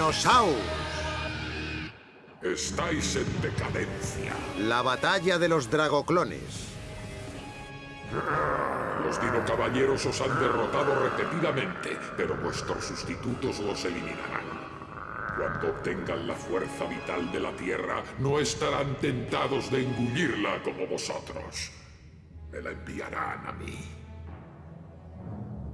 Dinosaur. Estáis en decadencia. La batalla de los dragoclones. Los dinocaballeros os han derrotado repetidamente, pero vuestros sustitutos los eliminarán. Cuando obtengan la fuerza vital de la Tierra, no estarán tentados de engullirla como vosotros. Me la enviarán a mí.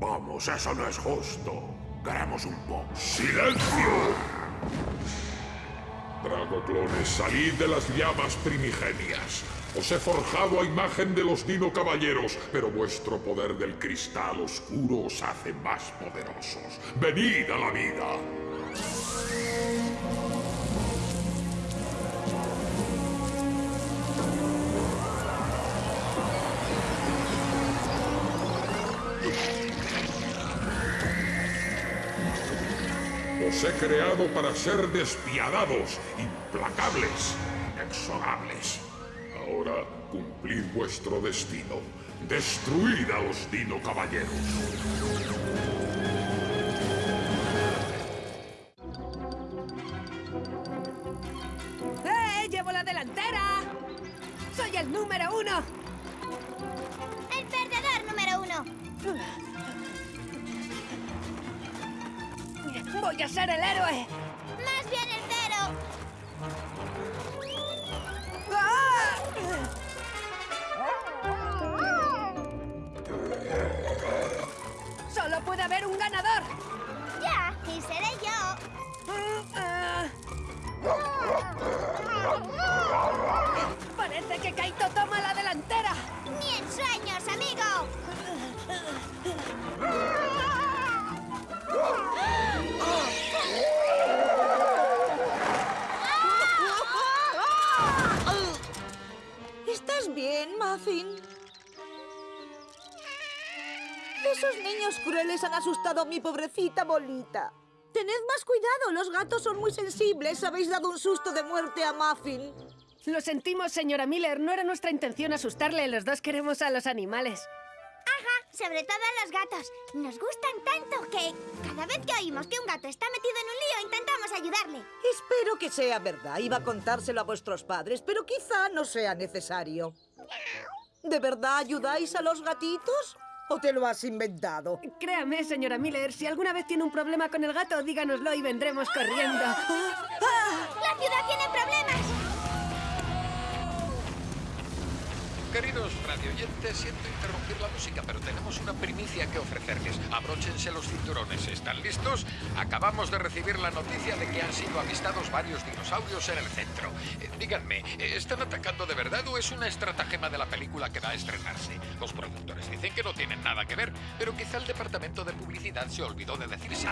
Vamos, eso no es justo. Queremos un poco. ¡Silencio! Dragoclones, salid de las llamas primigenias. Os he forjado a imagen de los Dino Caballeros, pero vuestro poder del cristal oscuro os hace más poderosos. ¡Venid a la vida! Os he creado para ser despiadados, implacables, inexorables. Ahora cumplid vuestro destino. Destruid a los Dino Caballeros. Han asustado a mi pobrecita bolita. Tened más cuidado, los gatos son muy sensibles. Habéis dado un susto de muerte a Muffin. Lo sentimos, señora Miller. No era nuestra intención asustarle. Los dos queremos a los animales. Ajá, sobre todo a los gatos. Nos gustan tanto que cada vez que oímos que un gato está metido en un lío intentamos ayudarle. Espero que sea verdad. Iba a contárselo a vuestros padres, pero quizá no sea necesario. ¿De verdad ayudáis a los gatitos? ¿O te lo has inventado? Créame, señora Miller, si alguna vez tiene un problema con el gato, díganoslo y vendremos corriendo. ¡La ciudad tiene problemas! Queridos radioyentes, siento interrumpir la música, pero tenemos una primicia que ofrecerles. Abróchense los cinturones. ¿Están listos? Acabamos de recibir la noticia de que han sido avistados varios dinosaurios en el centro. Eh, díganme, eh, ¿están atacando de verdad o es una estratagema de la película que va a estrenarse? Los productores dicen que no tienen nada que ver, pero quizá el departamento de publicidad se olvidó de decirse.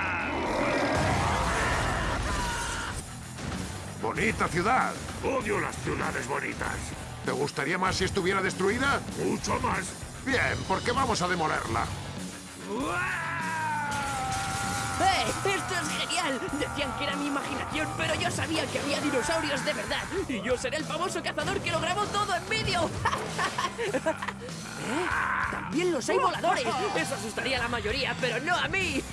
¡Bonita ciudad! Odio las ciudades bonitas. ¿Te gustaría más si estuviera destruida? Mucho más. Bien, porque vamos a demolerla. ¡Eh! ¡Esto es genial! Decían que era mi imaginación, pero yo sabía que había dinosaurios de verdad. Y yo seré el famoso cazador que lo grabó todo en vídeo. ¿Eh? También los hay voladores. Eso asustaría a la mayoría, pero no a mí.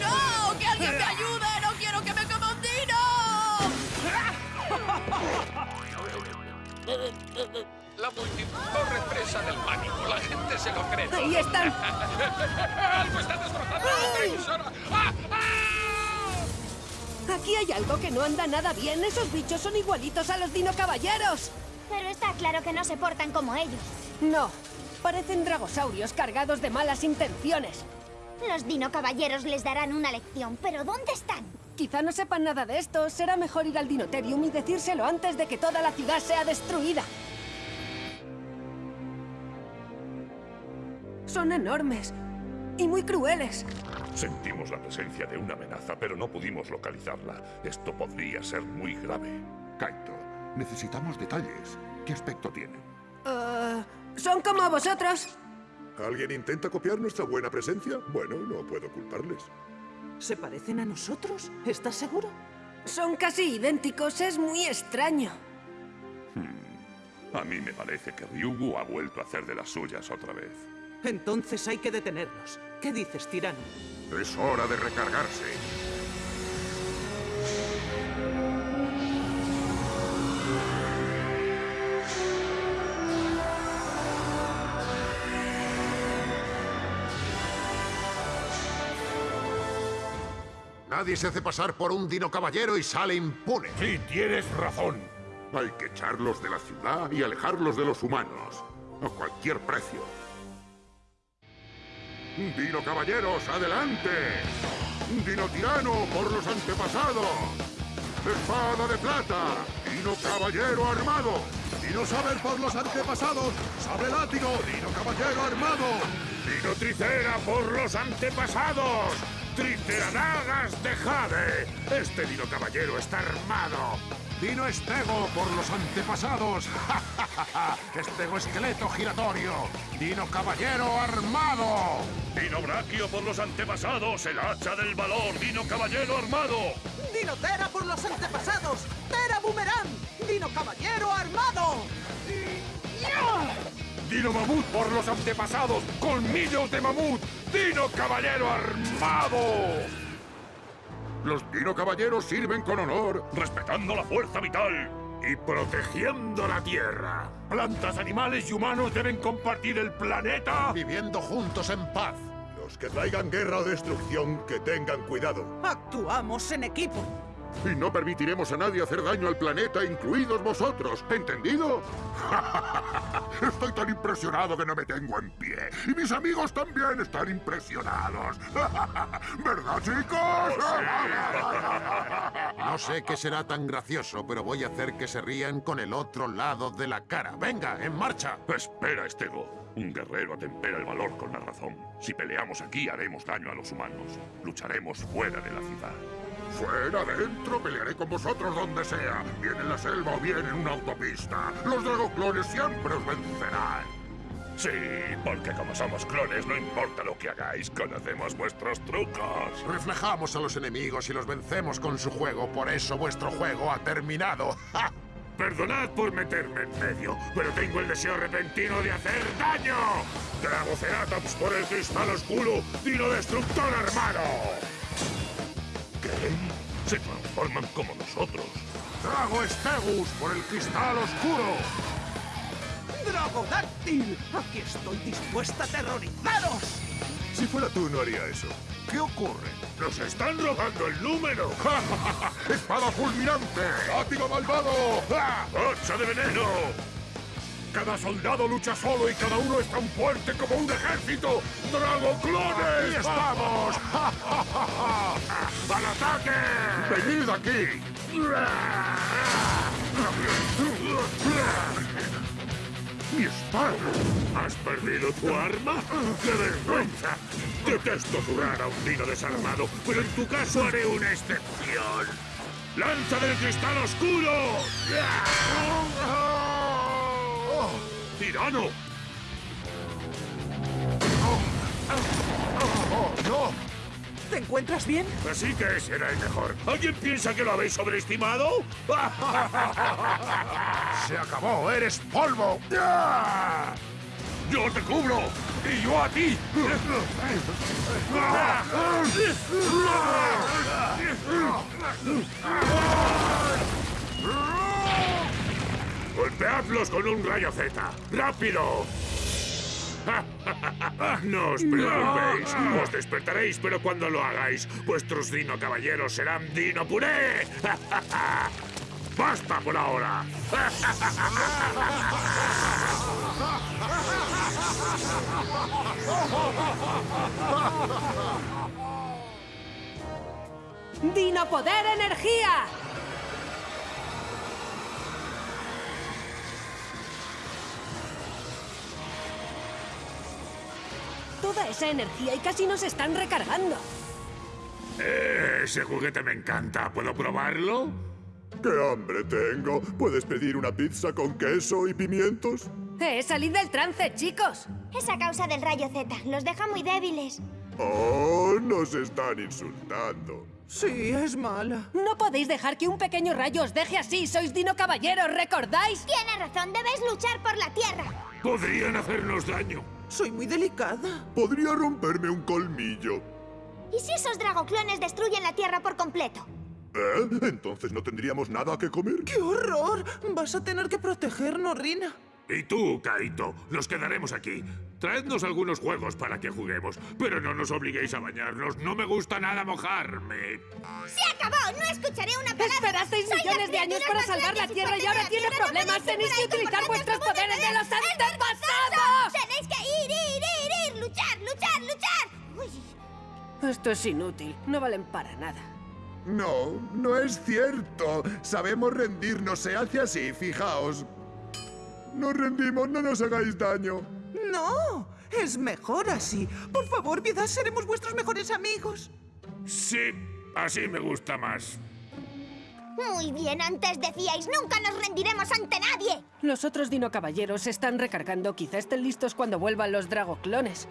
¡No! ¡Que alguien me ayude! ¡No quiero que me coma un dino! La multiforme presa del pánico. La gente se lo cree. Ahí están. ¡Algo está destrozando la televisora! ¡Ah! ¡Ah! Aquí hay algo que no anda nada bien. Esos bichos son igualitos a los dino caballeros. Pero está claro que no se portan como ellos. No, parecen dragosaurios cargados de malas intenciones. Los dino caballeros les darán una lección, pero ¿dónde están? Quizá no sepan nada de esto. Será mejor ir al Dinoterium y decírselo antes de que toda la ciudad sea destruida. Son enormes y muy crueles. Sentimos la presencia de una amenaza, pero no pudimos localizarla. Esto podría ser muy grave. Kaito, necesitamos detalles. ¿Qué aspecto tienen? Eh, son como vosotros. ¿Alguien intenta copiar nuestra buena presencia? Bueno, no puedo culparles. ¿Se parecen a nosotros? ¿Estás seguro? Son casi idénticos. Es muy extraño. A mí me parece que Ryugu ha vuelto a hacer de las suyas otra vez. Entonces hay que detenerlos. ¿Qué dices, tirano? Es hora de recargarse. Nadie se hace pasar por un dino caballero y sale impune. Sí, tienes razón. Hay que echarlos de la ciudad y alejarlos de los humanos. A cualquier precio. Dino caballeros, adelante. Dino tirano por los antepasados. Espada de plata. Dino caballero armado. Dino saber por los antepasados. Sable látigo. Dino caballero armado. Dino tricera por los antepasados. Triceradagas de jade. Este Dino caballero está armado. Dino estego por los antepasados. estego esqueleto giratorio. Dino caballero armado. Dino braquio por los antepasados. El hacha del valor. Dino caballero armado. Dino Tera por los antepasados. Tera Boomerang. Dino Caballero armado. Dino mamut por los antepasados. Colmillos de mamut. Dino caballero armado. Los Dino Caballeros sirven con honor, respetando la fuerza vital y protegiendo la Tierra. Plantas, animales y humanos deben compartir el planeta. Viviendo juntos en paz. Los que traigan guerra o destrucción, que tengan cuidado. Actuamos en equipo. Y no permitiremos a nadie hacer daño al planeta, incluidos vosotros. ¿Entendido? Estoy tan impresionado que no me tengo en pie. Y mis amigos también están impresionados. ¿Verdad, chicos? No sé qué será tan gracioso, pero voy a hacer que se rían con el otro lado de la cara. ¡Venga, en marcha! Espera, Estego. Un guerrero atempera el valor con la razón. Si peleamos aquí, haremos daño a los humanos. Lucharemos fuera de la ciudad. Fuera, dentro, pelearé con vosotros donde sea. Bien en la selva o bien en una autopista. Los dragoclones siempre os vencerán. Sí, porque como somos clones, no importa lo que hagáis, conocemos vuestros trucos. Reflejamos a los enemigos y los vencemos con su juego. Por eso vuestro juego ha terminado. ¡Ja! Perdonad por meterme en medio, pero tengo el deseo repentino de hacer daño. Dragoceratops por el cristal oscuro, Dino Destructor armado. Se transforman como nosotros. Drago Stegus por el cristal oscuro. ¡Dragodáctil! Aquí estoy dispuesta a aterrorizaros. Si fuera tú, no haría eso. ¿Qué ocurre? ¡Nos están robando el número! ¡Espada fulminante! ¡Látigo malvado! ¡Hacha de veneno! Cada soldado lucha solo y cada uno es tan fuerte como un ejército. ¡Drago clones! ¡Aquí estamos! ¡Al ataque! ¡Venid aquí! ¡Mi espada! ¿Has perdido tu arma? ¡Qué vergüenza! Detesto durar a un dino desarmado, pero en tu caso haré una excepción. ¡Lanza del cristal oscuro! ¡Oh! ¡Tirano! ¡Oh, no! ¿Te encuentras bien? Así que será el mejor. ¿Alguien piensa que lo habéis sobreestimado? ¡Se acabó! ¡Eres polvo! ¡Yo te cubro! ¡Y yo a ti! ¡Golpeadlos con un rayo Z! ¡Rápido! No os preocupéis, os despertaréis, pero cuando lo hagáis, vuestros dino caballeros serán dino puré. ¡Basta por ahora! ¡Dino Poder Energía! Toda esa energía y casi nos están recargando. Eh, ese juguete me encanta. ¿Puedo probarlo? ¡Qué hambre tengo! ¿Puedes pedir una pizza con queso y pimientos? ¡Eh, salid del trance, chicos! Es a causa del rayo Z. Los deja muy débiles. ¡Oh! Nos están insultando. Sí, es mala. No podéis dejar que un pequeño rayo os deje así. Sois Dino Caballeros, ¿recordáis? Tienes razón. Debes luchar por la Tierra. Podrían hacernos daño. Soy muy delicada. Podría romperme un colmillo. ¿Y si esos dragoclones destruyen la Tierra por completo? ¿Eh? Entonces no tendríamos nada que comer. ¡Qué horror! Vas a tener que protegernos, Rina. Y tú, Kaito, nos quedaremos aquí. Traednos algunos juegos para que juguemos, pero no nos obliguéis a bañarnos. No me gusta nada mojarme. ¡Se acabó! ¡No escucharé una palabra! Esperasteis millones de años para salvar la Tierra y ahora tiene problemas. Tenéis que utilizar vuestros poderes de los antepasados. ¡Tenéis que ir, ir, ir, ir! ¡Luchar, luchar, luchar! Uy, Esto es inútil. No valen para nada. No, no es cierto. Sabemos rendirnos, se hace así, fijaos. Nos rendimos, no nos hagáis daño. No, es mejor así. Por favor, piedad, seremos vuestros mejores amigos. Sí, así me gusta más. Muy bien, antes decíais, nunca nos rendiremos ante nadie. Los otros dino caballeros se están recargando. Quizá estén listos cuando vuelvan los dragoclones.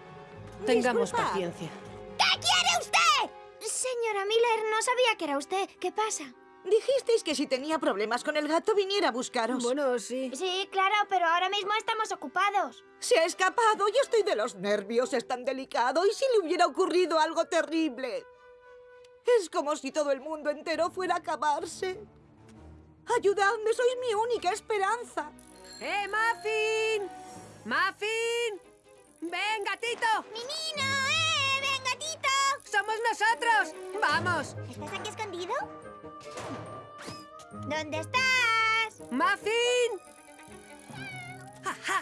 Tengamos paciencia. ¿Qué quiere usted? Señora Miller, no sabía que era usted. ¿Qué pasa? Dijisteis que si tenía problemas con el gato viniera a buscaros. Bueno, sí. Sí, claro, pero ahora mismo estamos ocupados. Se ha escapado, yo estoy de los nervios, es tan delicado. ¿Y si le hubiera ocurrido algo terrible? Es como si todo el mundo entero fuera a acabarse. Ayudadme, sois mi única esperanza. ¡Eh, Muffin! ¡Muffin! ¡Ven, gatito! ¡Menino, eh! ¡Ven, gatito! ¡Somos nosotros! ¡Vamos! ¿Estás aquí escondido? ¿Dónde estás? ¡Muffin! ¡Ajá!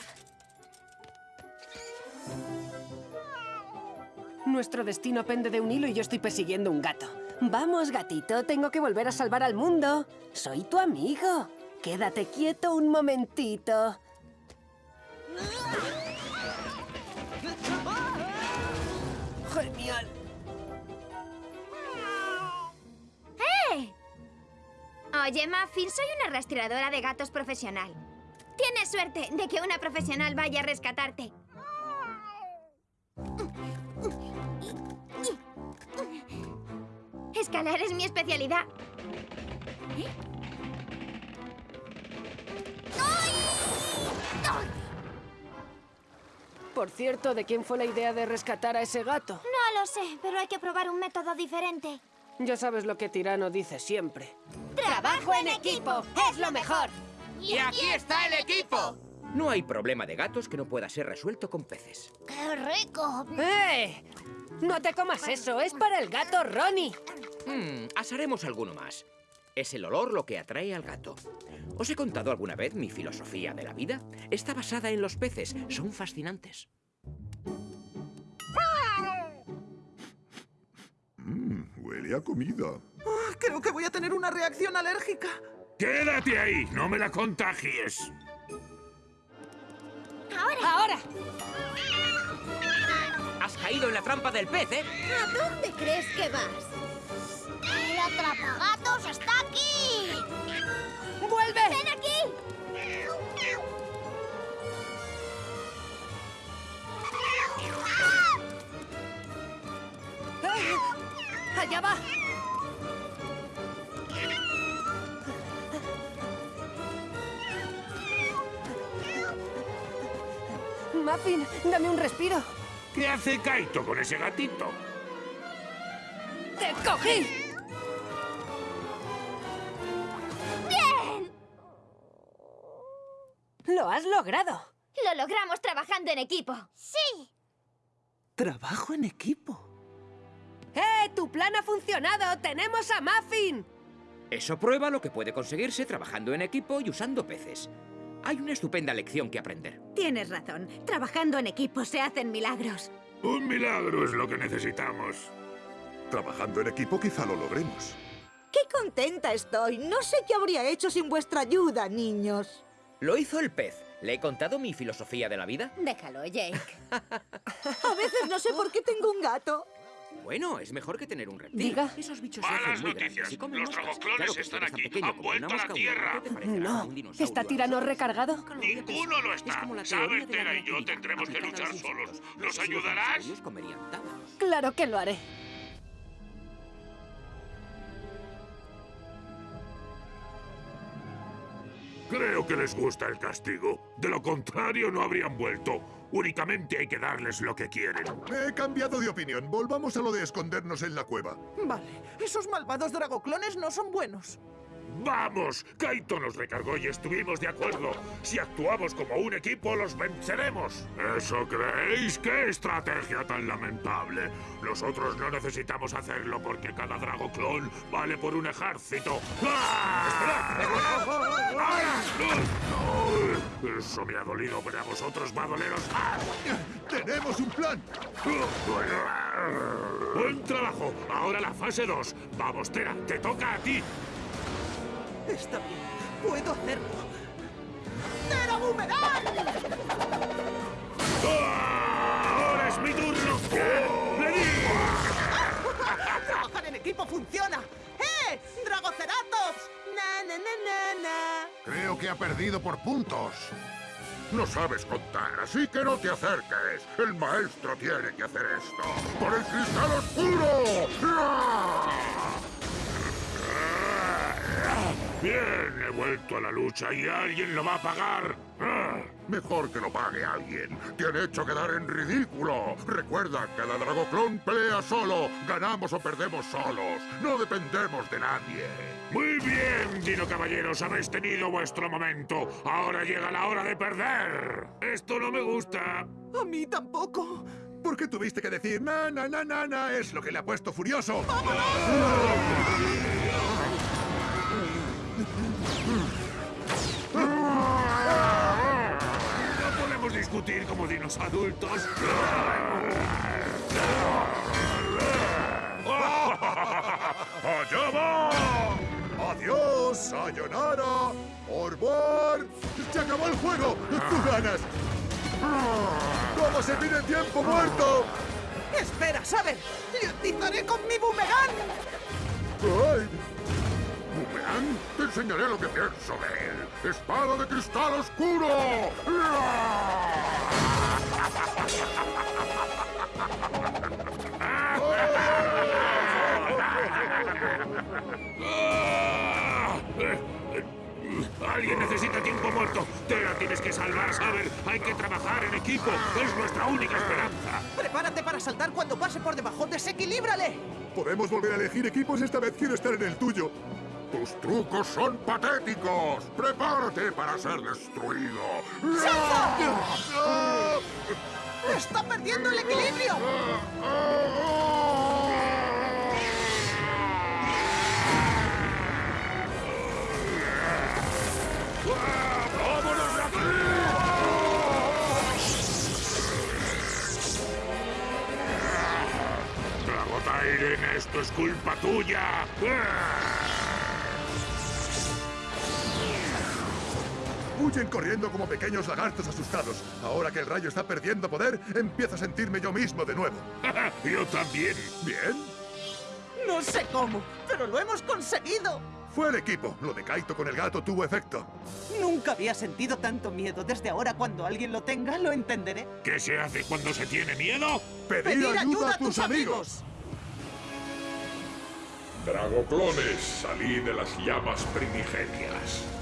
Nuestro destino pende de un hilo y yo estoy persiguiendo un gato. Vamos, gatito, tengo que volver a salvar al mundo. Soy tu amigo. Quédate quieto un momentito. Oye, Muffin, soy una rastreadora de gatos profesional. Tienes suerte de que una profesional vaya a rescatarte. Escalar es mi especialidad. ¿Eh? Por cierto, ¿de quién fue la idea de rescatar a ese gato? No lo sé, pero hay que probar un método diferente. Ya sabes lo que Tirano dice siempre. ¡Trabajo en equipo! ¡Es lo mejor! ¡Y aquí está el equipo! No hay problema de gatos que no pueda ser resuelto con peces. ¡Qué rico! ¡Eh! No te comas eso, es para el gato Ronnie. Hmm, asaremos alguno más. Es el olor lo que atrae al gato. ¿Os he contado alguna vez mi filosofía de la vida? Está basada en los peces. Son fascinantes. Mmm, huele a comida. Ah, creo que voy a tener una reacción alérgica. ¡Quédate ahí! ¡No me la contagies! ¡Ahora! ¡Ahora! Has caído en la trampa del pez, ¿eh? ¿A dónde crees que vas? ¡El atrapagatos está aquí! ¡Vuelve! ¡Ven aquí! ¡Eh! ¡Allá va! Muffin, dame un respiro. ¿Qué hace Kaito con ese gatito? ¡Te cogí! ¡Bien! ¡Lo has logrado! Lo logramos trabajando en equipo. ¡Sí! Trabajo en equipo. ¡Eh! ¡Tu plan ha funcionado! ¡Tenemos a Muffin! Eso prueba lo que puede conseguirse trabajando en equipo y usando peces. Hay una estupenda lección que aprender. Tienes razón. Trabajando en equipo se hacen milagros. Un milagro es lo que necesitamos. Trabajando en equipo quizá lo logremos. ¡Qué contenta estoy! No sé qué habría hecho sin vuestra ayuda, niños. Lo hizo el pez. ¿Le he contado mi filosofía de la vida? Déjalo, Jake. A veces no sé por qué tengo un gato. Bueno, es mejor que tener un reptil. Diga. Esos bichos se Malas hacen muy noticias. comen Los moscas. dragoclones Claro que están si aquí. pequeño Han como una vuelto a la Tierra. No. ¿Está tirano recargado? Ninguno lo Es está. de la Tera y yo tendremos que luchar los solos. ¿Nos Si los ayudarás? Claro que lo haré. Creo que les gusta el castigo. De lo contrario, no habrían vuelto. Únicamente hay que darles lo que quieren. He cambiado de opinión. Volvamos a lo de escondernos en la cueva. Vale, esos malvados dragoclones no son buenos. ¡Vamos! Kaito nos recargó y estuvimos de acuerdo. Si actuamos como un equipo, los venceremos. ¿Eso creéis? ¡Qué estrategia tan lamentable! Nosotros no necesitamos hacerlo porque cada dragoclon vale por un ejército. ¡Ah! ¡Ahora! ¡No! Eso me ha dolido, pero a vosotros va a doleros más. ¡Tenemos un plan! Buen trabajo. Ahora la fase 2. Vamos, Tera, te toca a ti. Está bien, puedo hacerlo. ¡Tera Boomerang! ¡Ahora es mi turno! ¡Le digo! ¡Trabajar en equipo funciona! ¡Eh! ¡Dragoceratops! ¡Na, na, na, na, na! Creo que ha perdido por puntos. No sabes contar, así que no te acerques. El maestro tiene que hacer esto. ¡Por el cristal oscuro! ¡Ah! Bien, he vuelto a la lucha y alguien lo va a pagar. Ah. Mejor que lo pague alguien. Te han hecho quedar en ridículo. Recuerda, cada dragoclon pelea solo. Ganamos o perdemos solos. No dependemos de nadie. Muy bien, Dino Caballeros, habéis tenido vuestro momento. Ahora llega la hora de perder. Esto no me gusta. A mí tampoco. ¿Por qué tuviste que decir na, na, na, na, na? Es lo que le ha puesto furioso. No discutir como dinos adultos. ¡Allá va! ¡Adiós, sayonara! ¡Orbor! ¡Se acabó el juego! ¡Tú ganas! ¿Cómo se pide tiempo muerto? ¡Espera, Saber! ¡Le atizaré con mi boomerang! ¡Ay! ¿Boomerang? Te enseñaré lo que pienso de él. ¡Espada de cristal oscuro! Alguien necesita tiempo muerto. Te la tienes que salvar, Saber. Hay que trabajar en equipo. Es nuestra única esperanza. ¡Prepárate para saltar cuando pase por debajo! ¡Desequilíbrale! Podemos volver a elegir equipos. Esta vez quiero estar en el tuyo. ¡Tus trucos son patéticos! ¡Prepárate para ser destruido! ¡Está perdiendo el equilibrio! ¡Vámonos de aquí! Dragotyren, esto es culpa tuya. Huyen corriendo como pequeños lagartos asustados. Ahora que el rayo está perdiendo poder, empiezo a sentirme yo mismo de nuevo. Yo también. ¿Bien? No sé cómo, pero lo hemos conseguido. Fue el equipo. Lo de Kaito con el gato tuvo efecto. Nunca había sentido tanto miedo. Desde ahora, cuando alguien lo tenga, lo entenderé. ¿Qué se hace cuando se tiene miedo? Pedir, ayuda, a tus amigos. Dragoclones, salí de las llamas primigenias.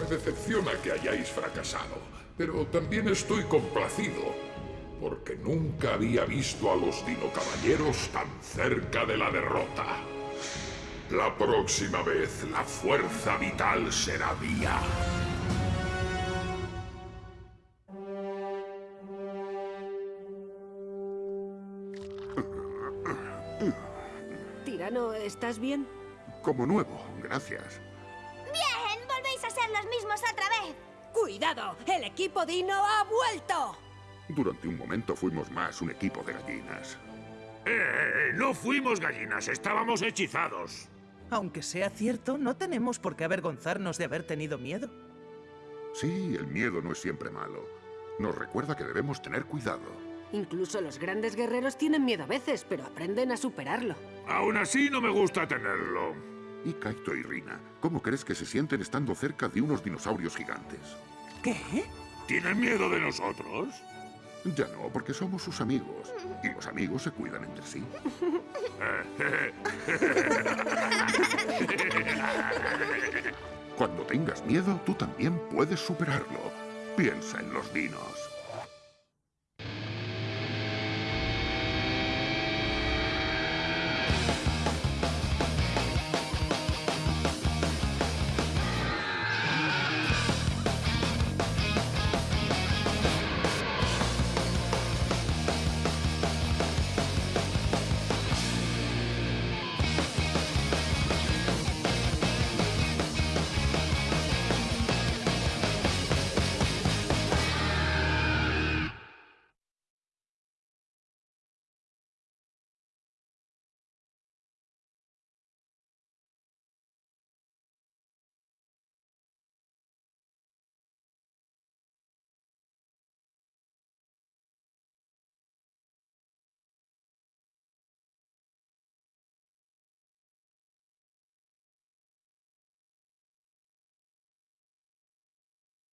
Me decepciona que hayáis fracasado, pero también estoy complacido, porque nunca había visto a los dinocaballeros tan cerca de la derrota. La próxima vez la fuerza vital será mía. Tirano, ¿estás bien? Como nuevo, gracias. ¡Bien! ¡Volvéis a ser los mismos otra vez! ¡Cuidado! ¡El equipo Dino ha vuelto! Durante un momento fuimos más un equipo de gallinas. Eh, no fuimos gallinas, estábamos hechizados. Aunque sea cierto, no tenemos por qué avergonzarnos de haber tenido miedo. Sí, el miedo no es siempre malo. Nos recuerda que debemos tener cuidado. Incluso los grandes guerreros tienen miedo a veces, pero aprenden a superarlo. Aún así no me gusta tenerlo. Y Kaito y Rina, ¿cómo crees que se sienten estando cerca de unos dinosaurios gigantes? ¿Qué? ¿Tienen miedo de nosotros? Ya no, porque somos sus amigos. Y los amigos se cuidan entre sí. Cuando tengas miedo, tú también puedes superarlo. Piensa en los dinos.